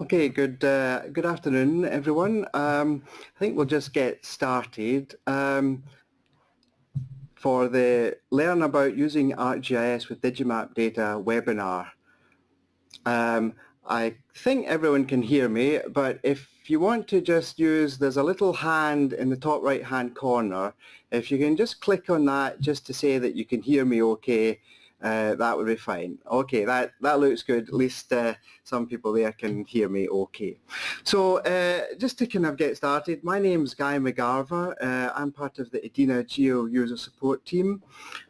Okay, good uh, good afternoon, everyone. Um, I think we'll just get started. Um, for the Learn About Using ArcGIS with Digimap Data webinar. Um, I think everyone can hear me, but if you want to just use, there's a little hand in the top right hand corner. If you can just click on that just to say that you can hear me okay, uh, that would be fine. Okay, that, that looks good. At least uh, some people there can hear me okay. So uh, just to kind of get started, my name is Guy McGarva. Uh, I'm part of the EDINA Geo User Support Team.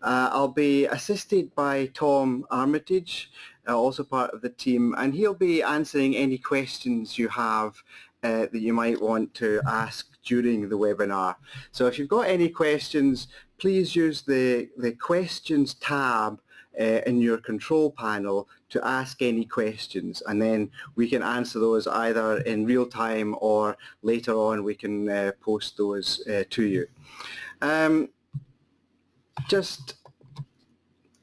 Uh, I'll be assisted by Tom Armitage, uh, also part of the team, and he'll be answering any questions you have that you might want to ask during the webinar. So if you've got any questions, please use the, the questions tab uh, in your control panel to ask any questions and then we can answer those either in real time or later on we can uh, post those uh, to you. Um, just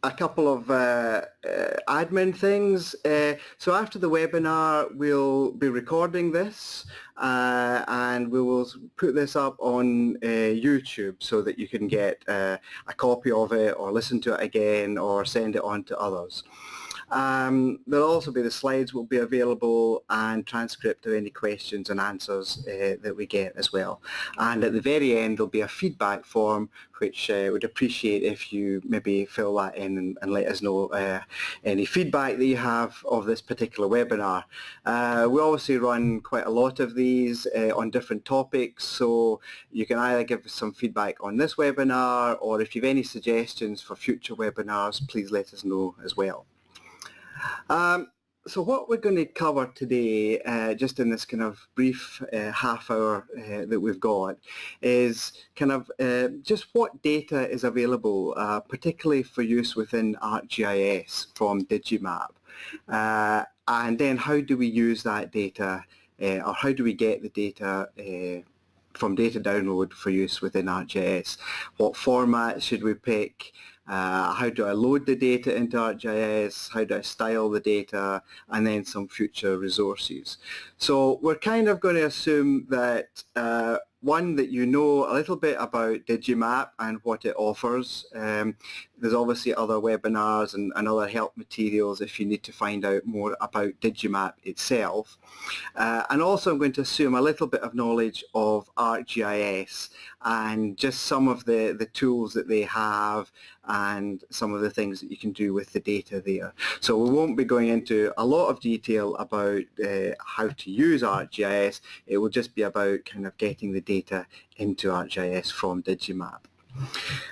a couple of uh, uh, admin things. Uh, so after the webinar, we'll be recording this uh, and we will put this up on uh, YouTube so that you can get uh, a copy of it or listen to it again or send it on to others. Um, there'll also be the slides will be available and transcript of any questions and answers uh, that we get as well. And at the very end there'll be a feedback form which uh, would appreciate if you maybe fill that in and, and let us know uh, any feedback that you have of this particular webinar. Uh, we obviously run quite a lot of these uh, on different topics so you can either give us some feedback on this webinar or if you have any suggestions for future webinars please let us know as well. Um, so what we're going to cover today, uh, just in this kind of brief uh, half hour uh, that we've got, is kind of uh, just what data is available, uh, particularly for use within ArcGIS from Digimap. Uh, and then how do we use that data, or how do we get the data from data download for use within ArcGIS? What format should we pick? Uh, how do I load the data into ArcGIS, how do I style the data, and then some future resources. So we're kind of going to assume that uh, one that you know a little bit about Digimap and what it offers. Um, there's obviously other webinars and, and, other help materials if you need to find out more about Digimap itself. Uh, and also I'm going to assume a little bit of knowledge of ArcGIS and just some of the, the tools that they have and some of the things that you can do with the data there. So we won't be going into a lot of detail about uh, how to use ArcGIS. It will just be about kind of getting the data into ArcGIS from Digimap.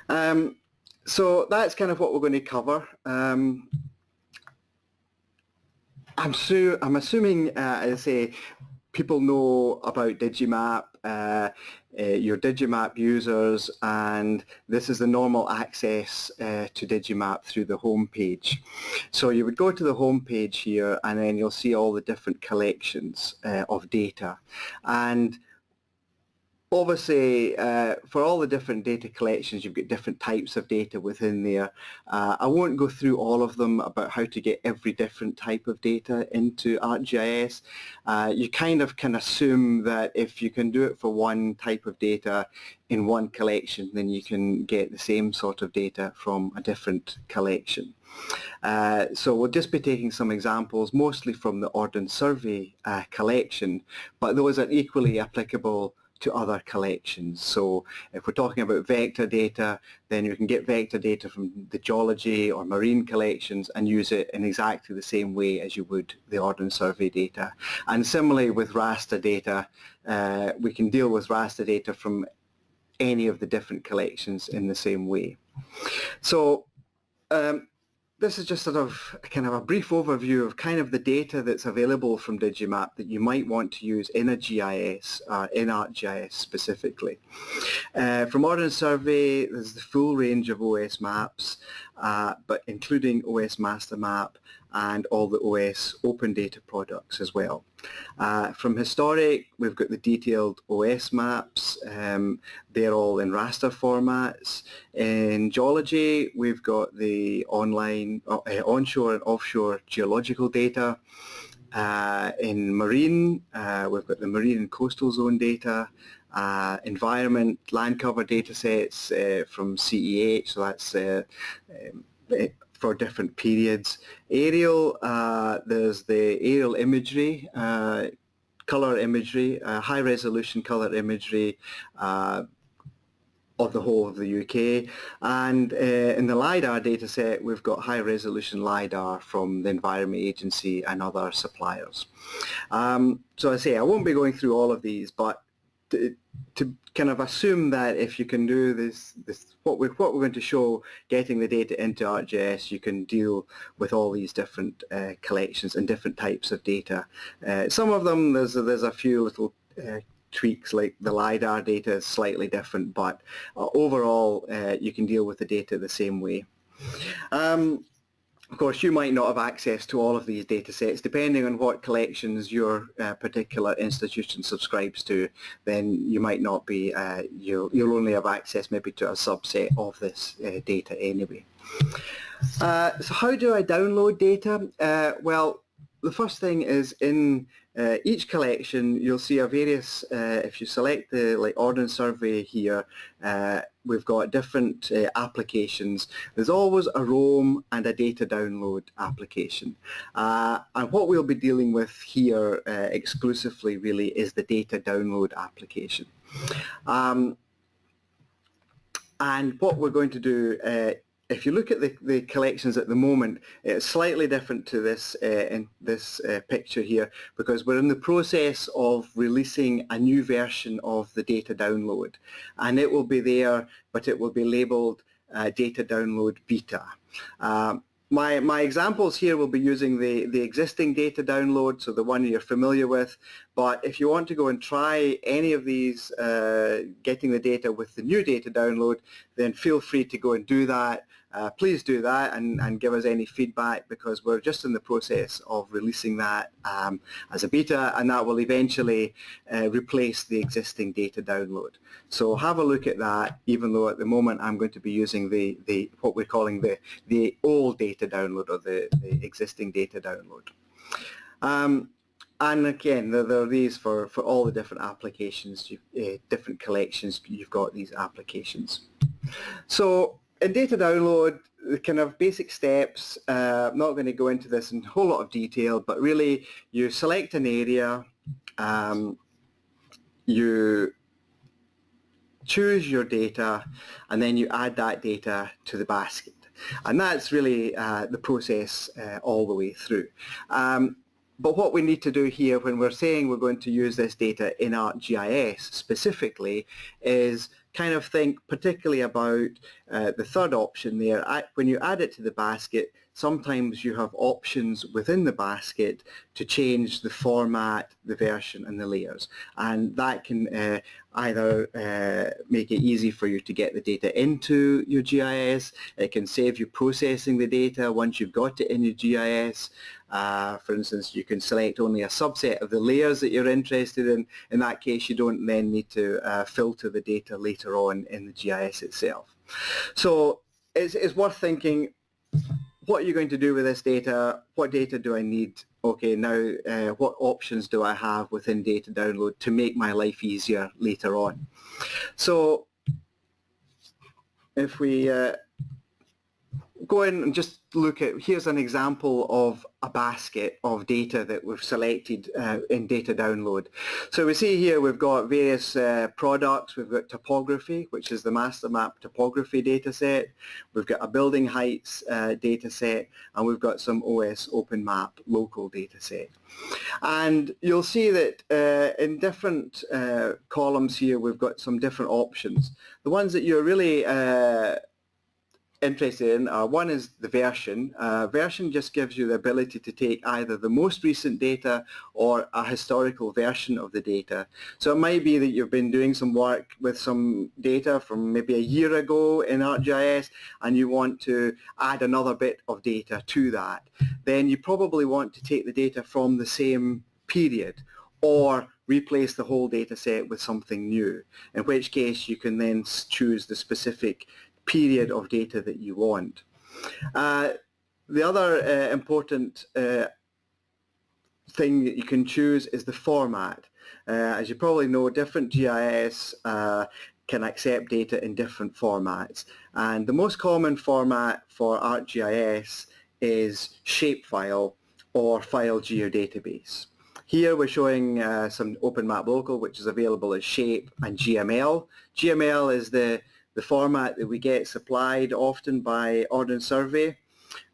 Um, so that's kind of what we're going to cover. Um, I'm, su I'm assuming, uh, as I say, people know about Digimap, uh, uh, your Digimap users, and this is the normal access uh, to Digimap through the home page. So you would go to the home page here and then you'll see all the different collections uh, of data. And obviously uh, for all the different data collections you've got different types of data within there. Uh, I won't go through all of them about how to get every different type of data into ArcGIS. Uh, you kind of can assume that if you can do it for one type of data in one collection then you can get the same sort of data from a different collection. Uh, so we'll just be taking some examples mostly from the Ordnance Survey uh, collection but those are equally applicable to other collections. So if we're talking about vector data, then you can get vector data from the geology or marine collections and use it in exactly the same way as you would the Ordnance Survey data. And similarly with raster data, uh, we can deal with raster data from any of the different collections in the same way. So um, this is just sort of kind of a brief overview of kind of the data that's available from Digimap that you might want to use in a GIS, uh, in ArcGIS specifically. Uh, from Ordnance Survey, there's the full range of OS maps, uh, but including OS Master Map and all the OS open data products as well. Uh, from historic, we've got the detailed OS maps. Um, they're all in raster formats. In geology, we've got the online, uh, onshore and offshore geological data. uh, in marine, uh, we've got the marine and coastal zone data, uh, environment, land cover data sets uh, from CEH, so that's uh, um, for different periods. Aerial, uh, there's the aerial imagery, color imagery, high resolution color imagery, of the whole of the UK. And uh, in the LiDAR dataset, we've got high resolution LiDAR from the Environment Agency and other suppliers. Um, so I say, I won't be going through all of these, but to, kind of assume that if you can do this, this what, we, what we're going to show, getting the data into ArcGIS, you can deal with all these different uh, collections and different types of data. Uh, some of them, there's, there's a few little uh, tweaks like the LiDAR data is slightly different, but uh, overall uh, you can deal with the data the same way. Um, of course, you might not have access to all of these data sets. Depending on what collections your uh, particular institution subscribes to, then you might not be, uh, you'll, you'll only have access maybe to a subset of this uh, data anyway. Uh, so how do I download data? well, the first thing is in uh, each collection you'll see a various, uh, if you select the like Ordnance Survey here, uh, we've got different uh, applications. There's always a roam and a data download application. Uh, and what we'll be dealing with here uh, exclusively really is the data download application. Um, and what we're going to do if you look at the, the collections at the moment, it's slightly different to this uh, in this uh, picture here because we're in the process of releasing a new version of the data download. And it will be there but it will be labeled uh, data download beta. Um, my, my examples here will be using the, the existing data download, so the one you're familiar with, but if you want to go and try any of these, uh, getting the data with the new data download, then feel free to go and do that uh, please do that and, and give us any feedback because we're just in the process of releasing that um, as a beta and that will eventually uh, replace the existing data download. So have a look at that even though at the moment I'm going to be using the, the what we're calling the, the old data download or the, the existing data download. Um, and again, there, there, are these for, for all the different applications, uh, different collections, you've got these applications. So in data download, the kind of basic steps, uh, I'm not going to go into this in a whole lot of detail, but really you select an area, um, you choose your data, and then you add that data to the basket. And that's really uh, the process uh, all the way through. Um, but what we need to do here when we're saying we're going to use this data in ArcGIS specifically is kind of think particularly about uh, the third option there. When you add it to the basket, sometimes you have options within the basket to change the format, the version and the layers. And that can uh, either uh, make it easy for you to get the data into your GIS, it can save you processing the data once you've got it in your GIS. Uh, for instance, you can select only a subset of the layers that you're interested in. In that case, you don't then need to uh, filter the data later on in the GIS itself. So it's, it's worth thinking, what are you going to do with this data? What data do I need? Okay, now uh, what options do I have within data download to make my life easier later on? So if we uh, go in and just look at, here's an example of a basket of data that we've selected uh, in data download. So we see here we've got various uh, products, we've got topography, which is the master map topography data set, we've got a building heights uh, data set, and we've got some OS Open Map local data set. And you'll see that uh, in different uh, columns here we've got some different options. The ones that you're really uh, interested in. Uh, one is the version. Uh, version just gives you the ability to take either the most recent data or a historical version of the data. So it might be that you've been doing some work with some data from maybe a year ago in ArcGIS and you want to add another bit of data to that. Then you probably want to take the data from the same period or replace the whole data set with something new, in which case you can then choose the specific period of data that you want. Uh, the other uh, important uh, thing that you can choose is the format. Uh, as you probably know, different GIS uh, can accept data in different formats. And the most common format for ArcGIS is shapefile or file geodatabase. Here we're showing uh, some OpenMap Local, which is available as shape and GML. GML is the, the format that we get supplied often by Ordnance Survey.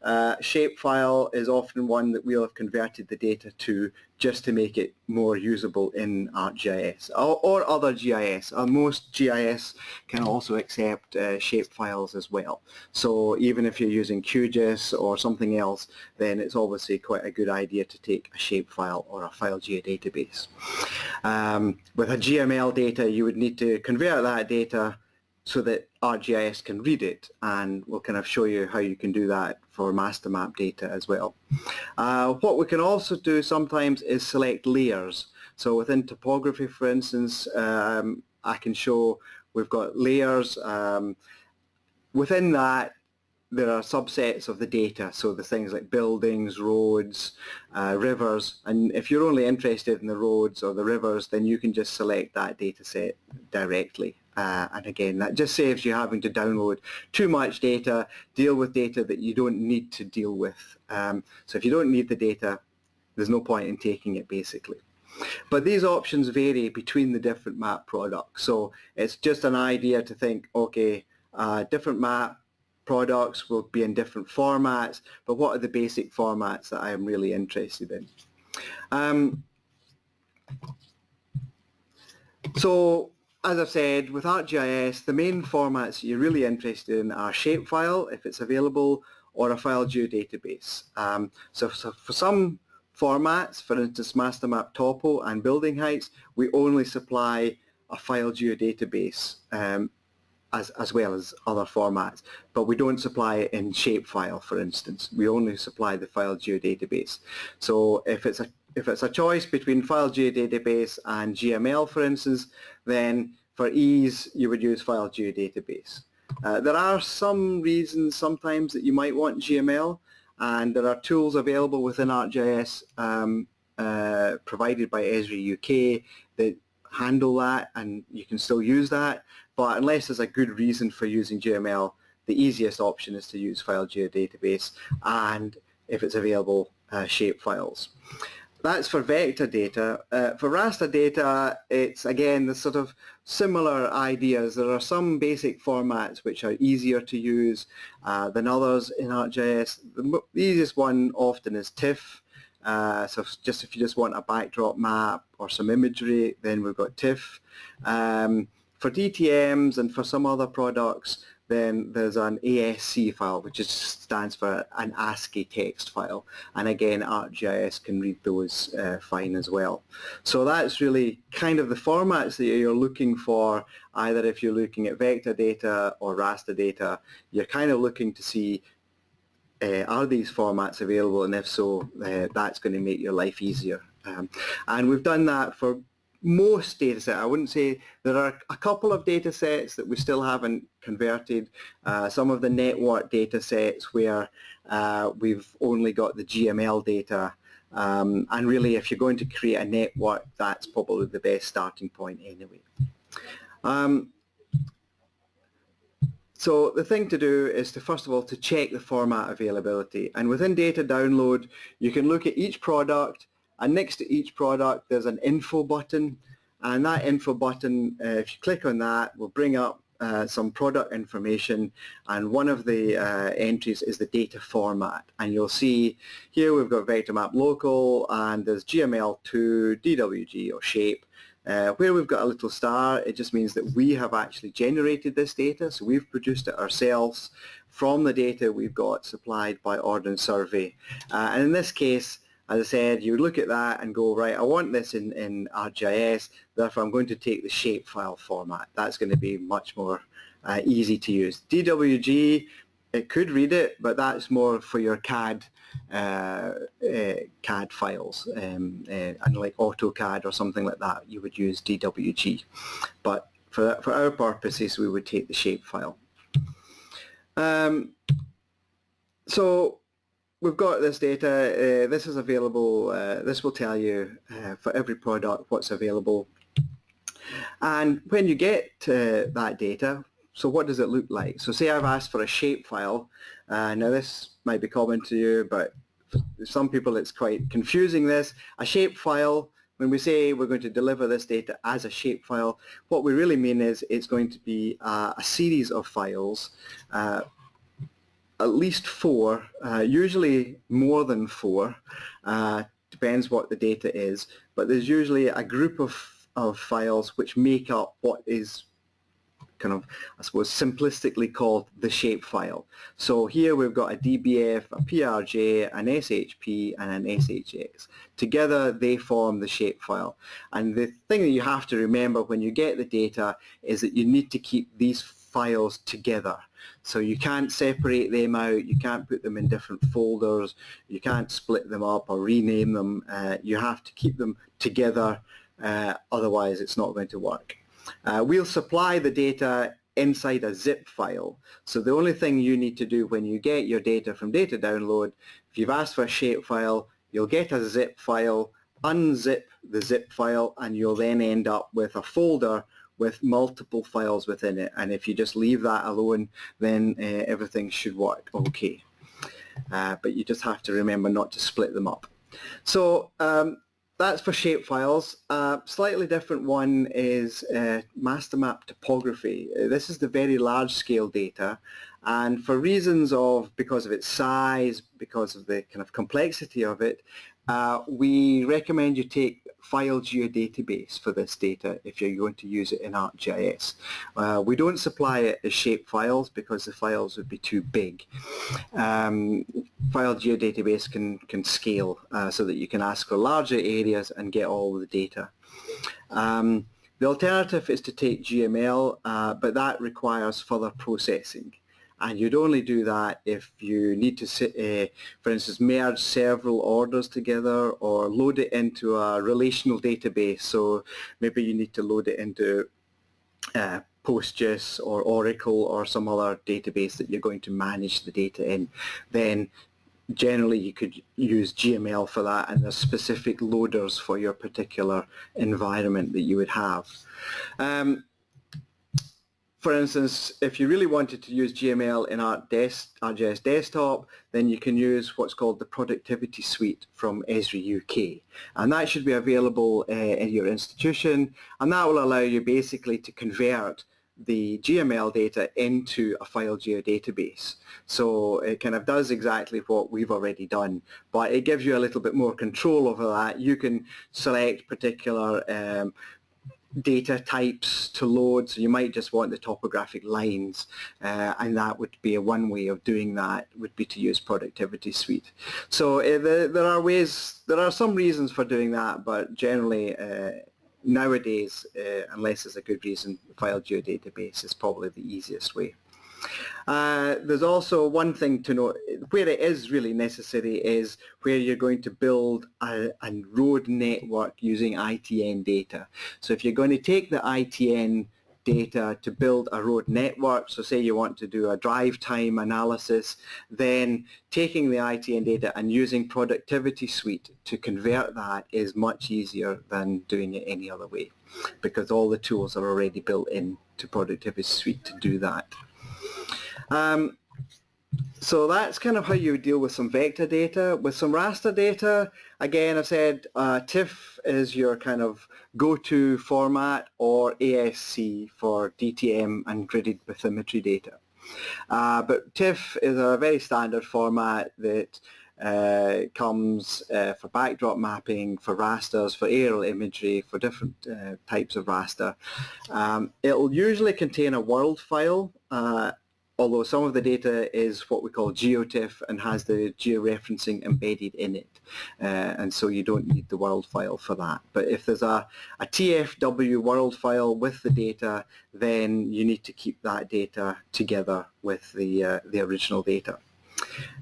Uh, shapefile is often one that we'll have converted the data to just to make it more usable in ArcGIS or, or other GIS. Uh, most GIS can also accept uh, shapefiles as well. So even if you're using QGIS or something else, then it's obviously quite a good idea to take a shapefile or a file geodatabase. Um, with a GML data, you would need to convert that data so that ArcGIS can read it and we'll kind of show you how you can do that for master map data as well. Uh, what we can also do sometimes is select layers. So within topography for instance um, I can show we've got layers. Um, within that there are subsets of the data, so the things like buildings, roads, uh, rivers, and if you're only interested in the roads or the rivers, then you can just select that data set directly. Uh, and again, that just saves you having to download too much data, deal with data that you don't need to deal with. Um, so if you don't need the data, there's no point in taking it basically. But these options vary between the different map products. So it's just an idea to think, okay, uh, different map products will be in different formats, but what are the basic formats that I am really interested in? Um, so as I've said, with ArcGIS, the main formats you're really interested in are shapefile, if it's available, or a file geodatabase. Um, so, so for some formats, for instance master map topo and building heights, we only supply a file geodatabase um, as, as well as other formats, but we don't supply it in shapefile, for instance. We only supply the file geodatabase. So if it's a if it's a choice between file geodatabase and GML, for instance, then for ease, you would use file geodatabase. Uh, there are some reasons sometimes that you might want GML, and there are tools available within ArcGIS um, uh, provided by Esri UK that handle that, and you can still use that. But unless there's a good reason for using GML, the easiest option is to use file geodatabase, and if it's available, uh, shape files. That's for vector data. Uh, for raster data, it's again the sort of similar ideas. There are some basic formats which are easier to use uh, than others in ArcGIS. The, easiest one often is TIFF. Uh, so just if you just want a backdrop map or some imagery, then we've got TIFF. Um, for DTMs and for some other products, then there's an ASC file, which just stands for an ASCII text file. And again, ArcGIS can read those uh, fine as well. So that's really kind of the formats that you're looking for, either if you're looking at vector data or raster data, you're kind of looking to see uh, are these formats available and if so, uh, that's going to make your life easier. Um, and we've done that for most data set. I wouldn't say there are a couple of data sets that we still haven't converted. Uh, some of the network data sets where uh, we've only got the GML data um, and really if you're going to create a network that's probably the best starting point anyway. Um, so the thing to do is to first of all to check the format availability and within data download you can look at each product and next to each product there's an info button. And that info button uh, if you click on that will bring up uh, some product information. And one of the uh, entries is the data format. And you'll see here we've got vector map local and there's GML2 DWG or shape. Uh, where we've got a little star it just means that we have actually generated this data. So we've produced it ourselves. From the data we've got supplied by Ordnance Survey. Uh, and in this case as I said, you look at that and go, right, I want this in, in ArcGIS, therefore I'm going to take the shapefile format. That's going to be much more uh, easy to use. DWG, it could read it, but that's more for your CAD uh, uh, CAD files, um, uh, and like AutoCAD or something like that, you would use DWG. But for, for our purposes, we would take the shapefile. Um, so we've got this data. Uh, this is available. Uh, this will tell you uh, for every product what's available. And when you get that data, so what does it look like? So say I've asked for a shapefile. Uh, now this might be common to you, but some people it's quite confusing this. A shapefile, when we say we're going to deliver this data as a shapefile, what we really mean is it's going to be a series of files uh, at least four, uh, usually more than four, uh, depends what the data is, but there's usually a group of, of files which make up what is kind of, I suppose, simplistically called the shapefile. So here we've got a DBF, a PRJ, an SHP, and an SHX. Together they form the shapefile. And the thing that you have to remember when you get the data is that you need to keep these files together. So you can't separate them out, you can't put them in different folders, you can't split them up or rename them. Uh, you have to keep them together, uh, otherwise it's not going to work. Uh, we'll supply the data inside a zip file. So the only thing you need to do when you get your data from data download, if you've asked for a shapefile, you'll get a zip file, unzip the zip file, and you'll then end up with a folder with multiple files within it. And if you just leave that alone, then uh, everything should work okay. Uh, but you just have to remember not to split them up. So um, that's for shapefiles. Uh, slightly different one is uh, master map topography. This is the very large scale data and for reasons of because of its size, because of the kind of complexity of it, uh, we recommend you take file geodatabase for this data if you're going to use it in ArcGIS. Uh, we don't supply it as shape files because the files would be too big. Um, file geodatabase can, can scale uh, so that you can ask for larger areas and get all the data. Um, the alternative is to take GML, uh, but that requires further processing and you'd only do that if you need to, uh, for instance, merge several orders together or load it into a relational database. So maybe you need to load it into uh, or Oracle or some other database that you're going to manage the data in. Then generally you could use GML for that and there's specific loaders for your particular environment that you would have. Um, for instance, if you really wanted to use GML in our ArcGIS Desktop, then you can use what's called the Productivity Suite from Esri UK. And that should be available uh, in your institution, and that will allow you basically to convert the GML data into a file geodatabase. So it kind of does exactly what we've already done, but it gives you a little bit more control over that. You can select particular um, data types to load. So you might just want the topographic lines uh, and that would be a one way of doing that would be to use productivity suite. So uh, the, there are ways there are some reasons for doing that but generally uh, nowadays uh, unless there's a good reason file geodatabase is probably the easiest way uh, there's also one thing to note, where it is really necessary is where you're going to build a, a road network using ITN data. So if you're going to take the ITN data to build a road network. So say you want to do a drive time analysis, then taking the ITN data and using Productivity Suite to convert that is much easier than doing it any other way because all the tools are already built in to Productivity Suite to do that. Um, so that's kind of how you deal with some vector data. With some raster data, again, I've said uh, TIFF is your kind of go-to format or ASC for DTM and gridded bathymetry data. Uh, but TIFF is a very standard format that uh, comes uh, for backdrop mapping, for rasters, for aerial imagery, for different uh, types of raster. Um, it'll usually contain a world file uh, although some of the data is what we call GeoTIFF and has the georeferencing embedded in it. Uh, and so you don't need the world file for that. But if there's a, a TFW world file with the data, then you need to keep that data together with the, uh, the original data.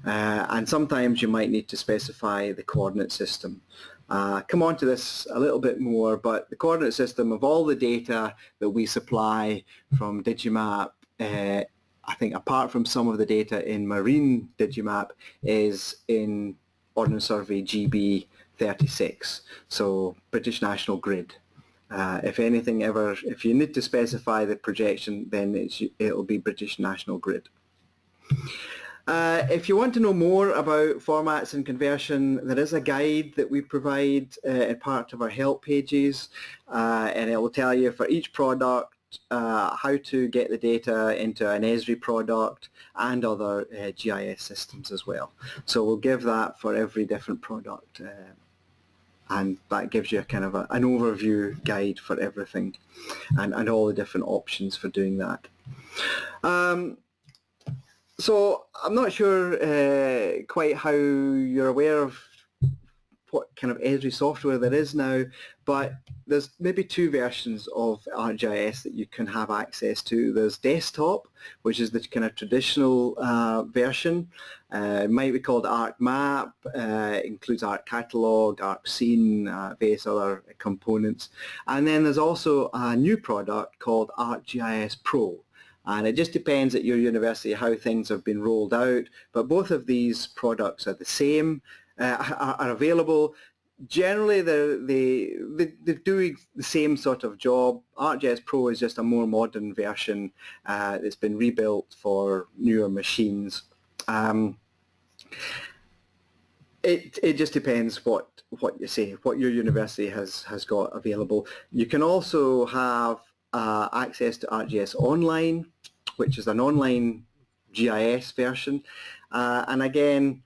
Uh, and sometimes you might need to specify the coordinate system. Uh, come on to this a little bit more, but the coordinate system of all the data that we supply from Digimap uh, I think apart from some of the data in marine Digimap is in Ordnance Survey GB 36, so British National Grid. Uh, if anything ever, if you need to specify the projection, then it'll be British National Grid. Uh, if you want to know more about formats and conversion, there is a guide that we provide uh, in part of our help pages, uh, and it will tell you for each product uh, how to get the data into an Esri product and other uh, GIS systems as well. So we'll give that for every different product uh, and that gives you a kind of a, an overview guide for everything and, and all the different options for doing that. Um, so I'm not sure uh, quite how you're aware of what kind of Esri software there is now, but there's maybe two versions of ArcGIS that you can have access to. There's desktop, which is the kind of traditional uh, version. Uh, it might be called ArcMap, uh, includes ArcCatalog, ArcScene, uh, various other components. And then there's also a new product called ArcGIS Pro. And it just depends at your university how things have been rolled out, but both of these products are the same uh, are, available. Generally, they, they, they're doing the same sort of job. ArcGIS Pro is just a more modern version uh, that's been rebuilt for newer machines. Um, it, it just depends what, what you say, what your university has, has got available. You can also have uh, access to ArcGIS Online, which is an online GIS version. Uh, and again,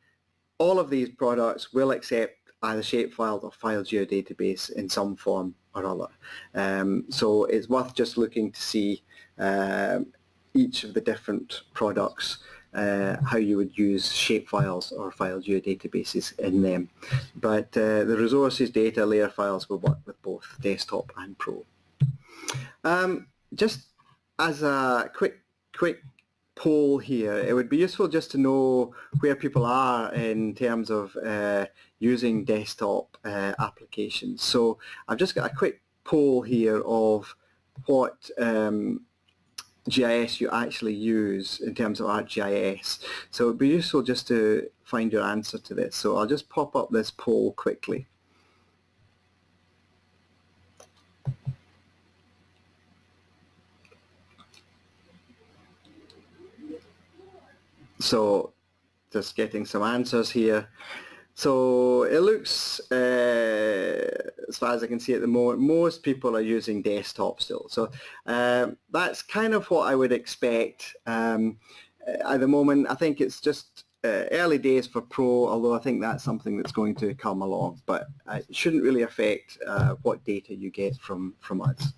all of these products will accept either shapefile or file geodatabase in some form or other. Um, so it's worth just looking to see um, each of the different products uh, how you would use shapefiles or file geodatabases in them. But uh, the resources data layer files will work with both desktop and pro. Um, just as a quick quick poll here. It would be useful just to know where people are in terms of uh, using desktop uh, applications. So I've just got a quick poll here of what um, GIS you actually use in terms of ArcGIS. So it would be useful just to find your answer to this. So I'll just pop up this poll quickly. So just getting some answers here. So it looks, uh, as far as I can see at the moment, most people are using desktop still. So um, that's kind of what I would expect. Um, at the moment, I think it's just uh, early days for Pro, although I think that's something that's going to come along, but it shouldn't really affect uh, what data you get from, from us.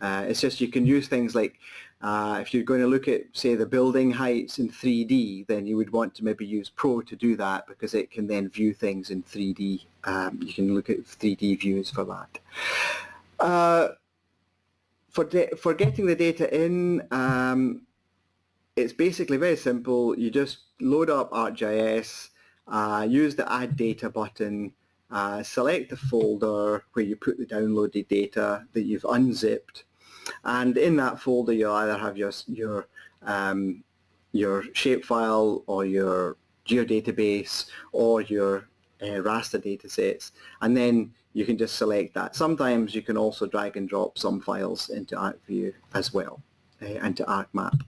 Uh, it's just you can use things like uh, if you're going to look at, say, the building heights in 3D, then you would want to maybe use Pro to do that because it can then view things in 3D. Um, you can look at 3D views for that. Uh, for, for getting the data in, um, it's basically very simple. You just load up ArcGIS, uh, use the Add Data button, uh, select the folder where you put the downloaded data that you've unzipped, and in that folder you'll either have your, your, um, your shapefile or your geodatabase or your uh, raster datasets and then you can just select that. Sometimes you can also drag and drop some files into ArcView as well uh, and to ArcMap.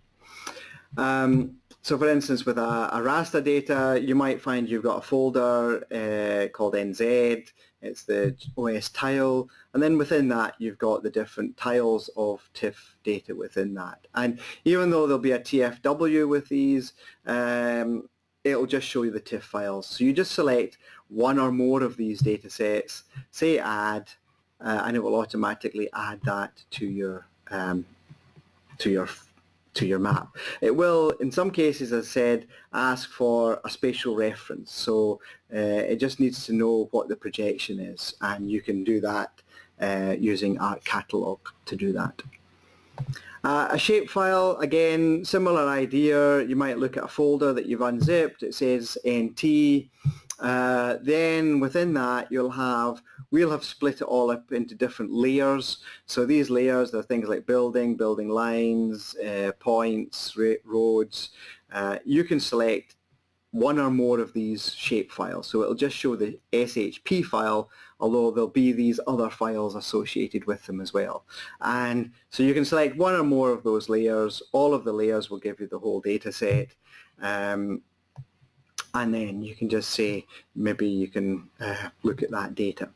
Um, so for instance, with a, a, raster data, you might find you've got a folder uh, called NZ, it's the OS tile, and then within that you've got the different tiles of TIFF data within that. And even though there'll be a TFW with these, um, it'll just show you the TIFF files. So you just select one or more of these data sets, say add, uh, and it will automatically add that to your um, to your to your map. It will, in some cases, as I said, ask for a spatial reference. So uh, it just needs to know what the projection is, and you can do that uh, using ArcCatalog to do that. Uh, a shapefile, again, similar idea. You might look at a folder that you've unzipped. It says NT. Uh, then within that, you'll have we'll have split it all up into different layers. So these layers, are things like building, building lines, uh, points, roads. Uh, you can select one or more of these shape files. So it'll just show the SHP file, although there'll be these other files associated with them as well. And so you can select one or more of those layers. All of the layers will give you the whole data set. Um, and then you can just say, maybe you can uh, look at that data.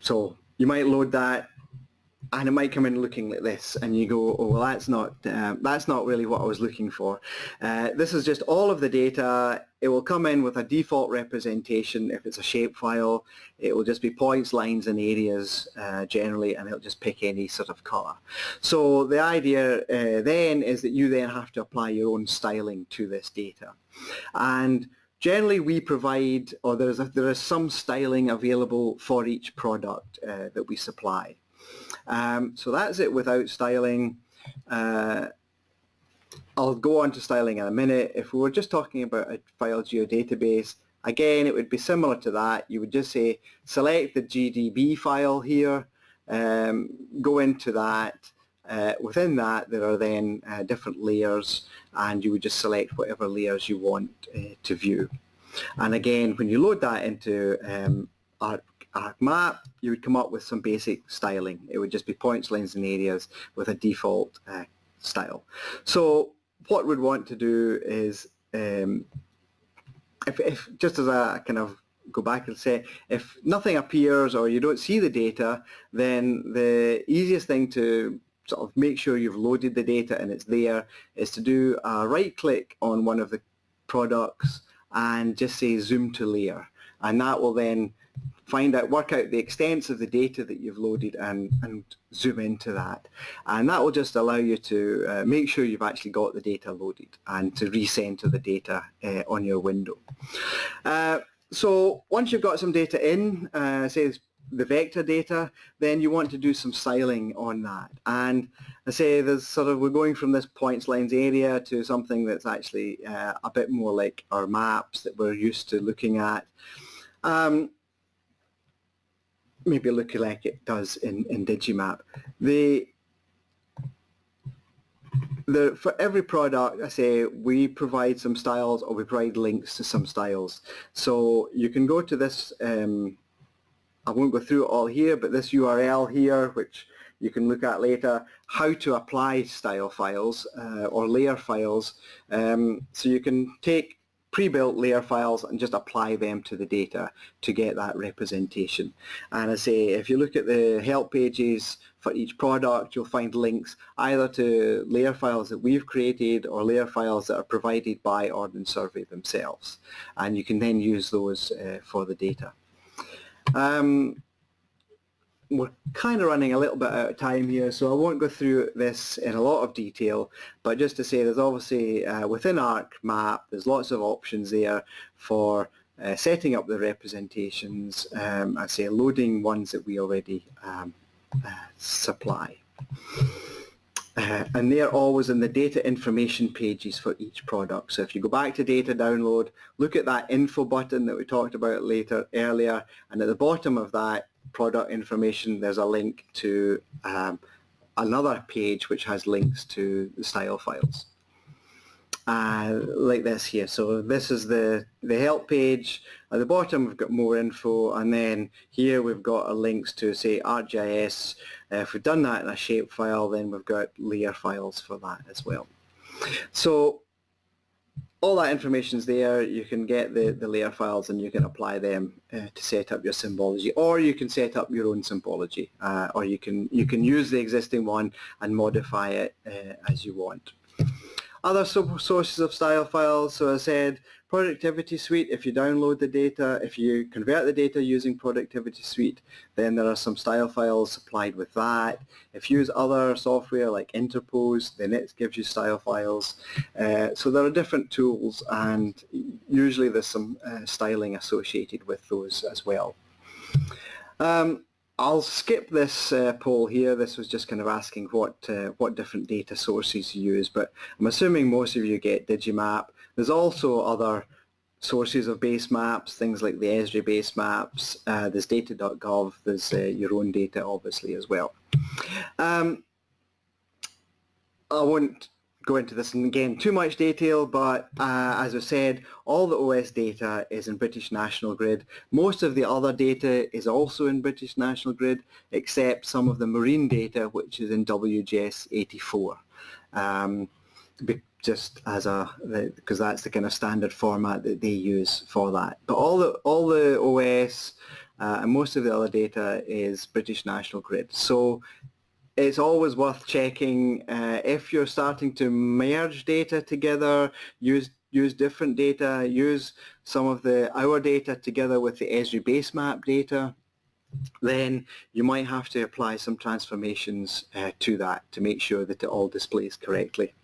So you might load that and it might come in looking like this and you go oh well that's not uh, that's not really what I was looking for. Uh, this is just all of the data. It will come in with a default representation. If it's a shapefile it will just be points lines and areas uh, generally and it'll just pick any sort of color. So the idea uh, then is that you then have to apply your own styling to this data. And generally we provide or there's a, there is some styling available for each product uh, that we supply um, so that's it without styling. Uh, I'll go on to styling in a minute. If we were just talking about a file geodatabase, again, it would be similar to that. You would just say, select the GDB file here, um, go into that. Uh, within that, there are then uh, different layers, and you would just select whatever layers you want uh, to view. And again, when you load that into um, ArcMap, you would come up with some basic styling. It would just be points, lines and areas with a default uh, style. So what we'd want to do is, um, if, if just as a kind of go back and say, if nothing appears or you don't see the data, then the easiest thing to sort of make sure you've loaded the data and it's there is to do a right click on one of the products and just say zoom to layer and that will then find out, work out the extents of the data that you've loaded and, and zoom into that. And that will just allow you to uh, make sure you've actually got the data loaded and to recenter the data uh, on your window. Uh, so once you've got some data in, uh, say the vector data, then you want to do some styling on that. And I say there's sort of, we're going from this points lines area to something that's actually uh, a bit more like our maps that we're used to looking at. Um, maybe looking like it does in, in Digimap. The, the, for every product, I say we provide some styles or we provide links to some styles. So you can go to this, um, I won't go through it all here, but this URL here, which you can look at later, how to apply style files uh, or layer files. Um, so you can take pre-built layer files and just apply them to the data to get that representation. And I say if you look at the help pages for each product you'll find links either to layer files that we've created or layer files that are provided by Ordnance Survey themselves and you can then use those uh, for the data. Um, we're kind of running a little bit out of time here, so I won't go through this in a lot of detail, but just to say there's obviously uh, within ArcMap, there's lots of options there for uh, setting up the representations, um, I say loading ones that we already um, uh, supply. Uh, and they're always in the data information pages for each product. So if you go back to data download, look at that info button that we talked about later earlier, and at the bottom of that product information, there's a link to um, another page which has links to the style files. Uh, like this here. So this is the, the help page. At the bottom we've got more info and then here we've got links to say ArcGIS. Uh, if we've done that in a shapefile then we've got layer files for that as well. So all that information is there. You can get the, the layer files and you can apply them uh, to set up your symbology or you can set up your own symbology uh, or you can you can use the existing one and modify it uh, as you want. Other sources of style files, so I said Productivity Suite, if you download the data, if you convert the data using Productivity Suite, then there are some style files supplied with that. If you use other software like Interpose, then it gives you style files. Uh, so there are different tools and usually there's some uh, styling associated with those as well. Um, I'll skip this uh, poll here. This was just kind of asking what uh, what different data sources you use, but I'm assuming most of you get Digimap. There's also other sources of base maps, things like the Esri base maps, uh, there's data.gov, there's uh, your own data obviously as well. Um, I won't go into this in again too much detail, but uh, as I said, all the OS data is in British National Grid. Most of the other data is also in British National Grid, except some of the marine data, which is in WGS 84. Um, just as a because that's the kind of standard format that they use for that. But all the all the OS uh, and most of the other data is British National Grid. So it's always worth checking uh, if you're starting to merge data together, use use different data, use some of the our data together with the Esri base map data, then you might have to apply some transformations uh, to that to make sure that it all displays correctly.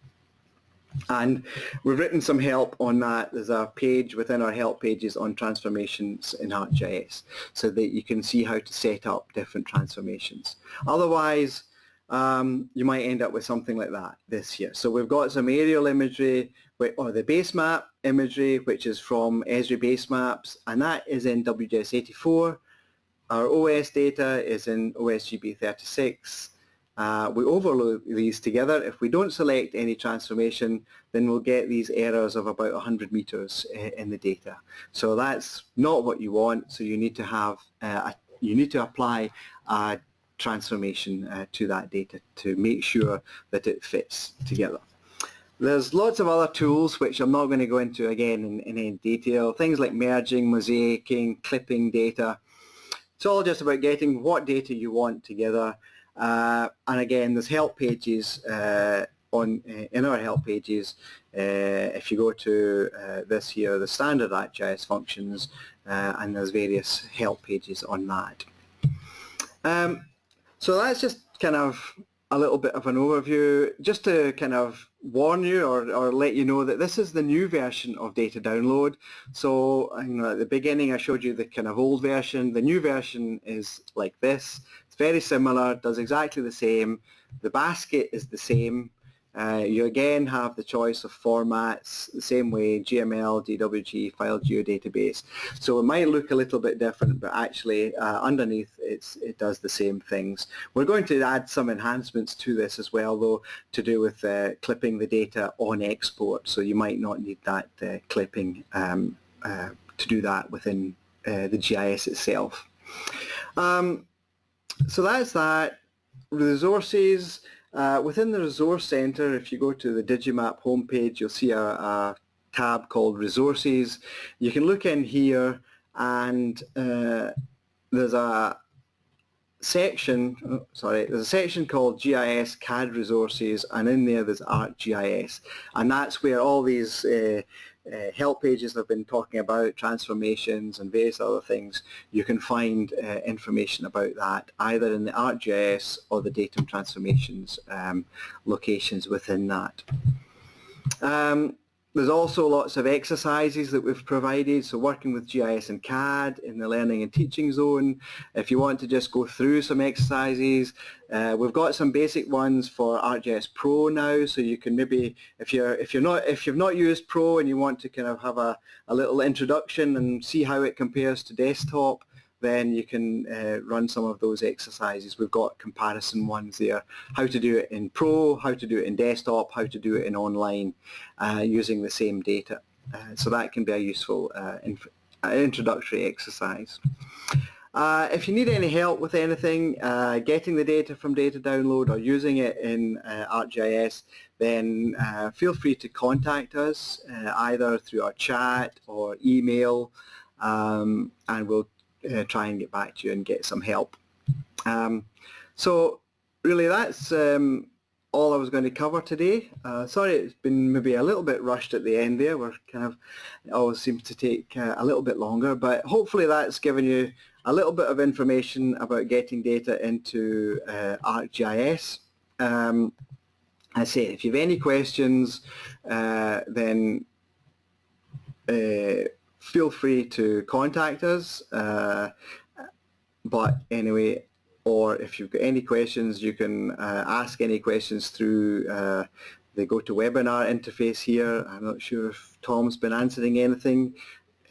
And we've written some help on that. There's a page within our help pages on transformations in ArcGIS so that you can see how to set up different transformations. Otherwise, um, you might end up with something like that this year. So we've got some aerial imagery or the base map imagery which is from Esri base maps and that is in WGS 84. Our OS data is in OSGB 36 uh, we overload these together. If we don't select any transformation, then we'll get these errors of about 100 meters in the data. So that's not what you want. So you need to have, uh, you need to apply a transformation uh, to that data to make sure that it fits together. There's lots of other tools which I'm not going to go into again in, in any detail. Things like merging, mosaicing, clipping data. It's all just about getting what data you want together and again, there's help pages uh, on uh, in our help pages. Uh, if you go to uh, this here, the standard ArcGIS functions, uh, and there's various help pages on that. Um, so that's just kind of a little bit of an overview, just to kind of warn you or, or let you know that this is the new version of data download. So you know, at the beginning I showed you the kind of old version. The new version is like this. It's very similar, does exactly the same. The basket is the same. Uh, you again have the choice of formats the same way GML, DWG, file geodatabase. So it might look a little bit different, but actually uh, underneath it does the same things. We're going to add some enhancements to this as well, though, to do with uh, clipping the data on export. So you might not need that uh, clipping um, uh, to do that within uh, the GIS itself. Um, so that's that. Resources. Uh, within the Resource Center, if you go to the Digimap homepage, you'll see a, a tab called Resources. You can look in here and uh, there's a section, oh, sorry, there's a section called GIS CAD Resources and in there there's ArcGIS and that's where all these uh, uh, help pages I've been talking about, transformations and various other things, you can find uh, information about that either in the ArcGIS or the datum transformations um, locations within that. Um, there's also lots of exercises that we've provided, so working with GIS and CAD in the learning and teaching zone. If you want to just go through some exercises, uh, we've got some basic ones for ArcGIS Pro now, so you can maybe, if you're if you're not if you've not used Pro and you want to kind of have a, a little introduction and see how it compares to desktop, then you can uh, run some of those exercises. We've got comparison ones there, how to do it in Pro, how to do it in desktop, how to do it in online uh, using the same data. Uh, so that can be a useful uh, uh, introductory exercise. Uh, if you need any help with anything, getting the data from data download or using it in ArcGIS, then feel free to contact us either through our chat or email um, and we'll uh, try and get back to you and get some help. Um, so really that's um, all I was going to cover today. Uh, sorry it's been maybe a little bit rushed at the end there. We're kind of, it always seems to take uh, a little bit longer, but hopefully that's given you a little bit of information about getting data into uh, ArcGIS. Um, I say if you have any questions, uh, then uh, feel free to contact us. Uh, but anyway, or if you've got any questions, you can uh, ask any questions through uh, the GoToWebinar interface here. I'm not sure if Tom's been answering anything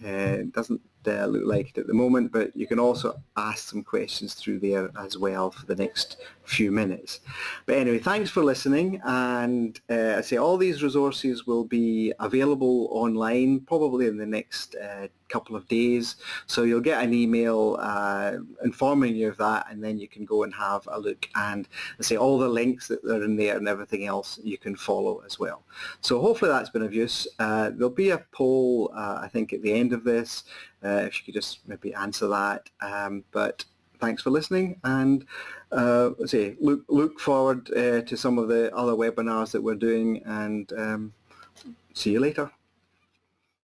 Uh, doesn't uh, look like it at the moment, but you can also ask some questions through there as well for the next few minutes. But anyway, thanks for listening, and uh, I say all these resources will be available online probably in the next uh, couple of days. So you'll get an email uh, informing you of that, and then you can go and have a look. And I say all the links that are in there and everything else you can follow as well. So hopefully that's been of use. Uh, there'll be a poll, uh, I think, at the end of this. Uh, if you could just maybe answer that. Um, but thanks for listening and uh, say look look forward uh, to some of the other webinars that we're doing and um, see you later.